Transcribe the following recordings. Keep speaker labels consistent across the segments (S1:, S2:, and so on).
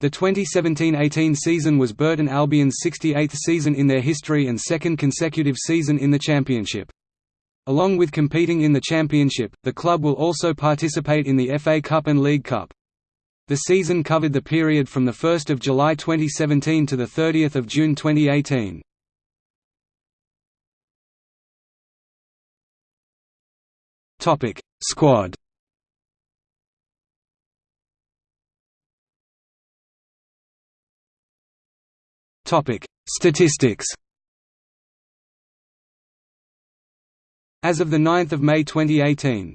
S1: The 2017–18 season was Burton Albion's 68th season in their history and second consecutive season in the Championship. Along with competing in the Championship, the club will also participate in the FA Cup and League Cup. The season covered the period from 1 July 2017 to 30 June 2018. Squad Topic: Statistics. As of the 9th of May 2018.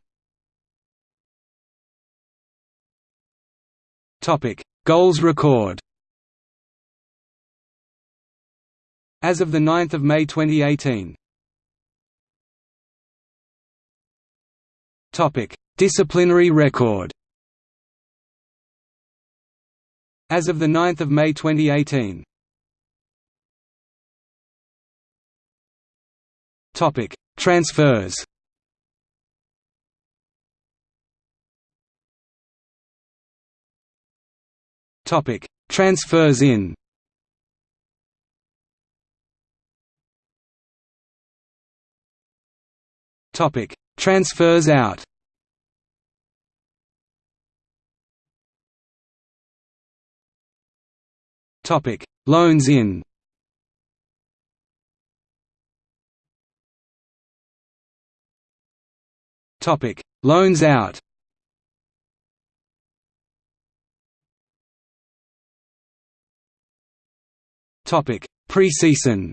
S1: Topic: Goals record. As of the 9th of May 2018. Topic: Disciplinary record. As of the 9th of May 2018. Topic: Transfers. Topic: Transfers in. Topic: Transfers out. Topic: Loans in. Topic: Loans out. Topic: Preseason.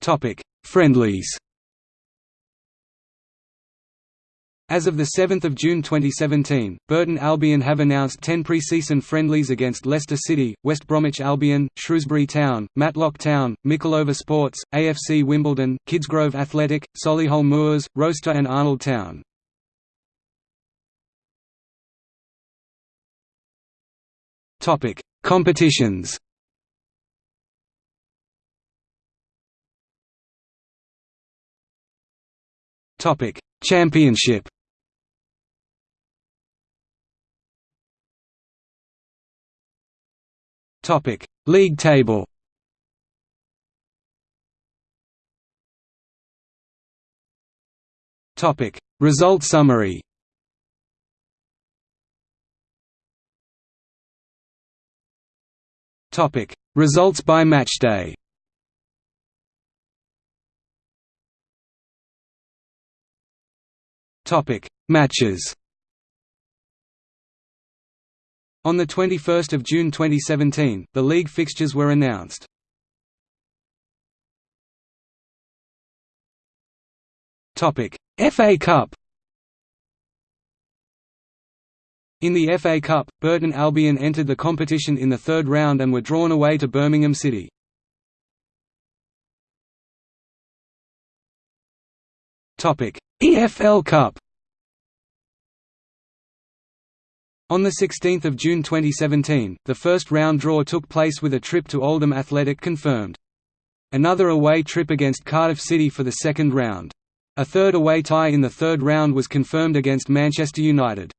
S1: Topic: Friendlies. As of 7 June 2017, Burton Albion have announced 10 pre-season friendlies against Leicester City, West Bromwich Albion, Shrewsbury Town, Matlock Town, Mickleover Sports, AFC Wimbledon, Kidsgrove Athletic, Solihull Moors, Rocester and Arnold Town. Competitions Championship Topic: League table. Topic: Result summary. Topic: Results by matchday. Topic: Matches. On 21 June 2017, the league fixtures were announced. FA Cup In the FA Cup, Burton Albion entered the competition in the third round and were drawn away to Birmingham City. EFL Cup On 16 June 2017, the first round draw took place with a trip to Oldham Athletic confirmed. Another away trip against Cardiff City for the second round. A third away tie in the third round was confirmed against Manchester United.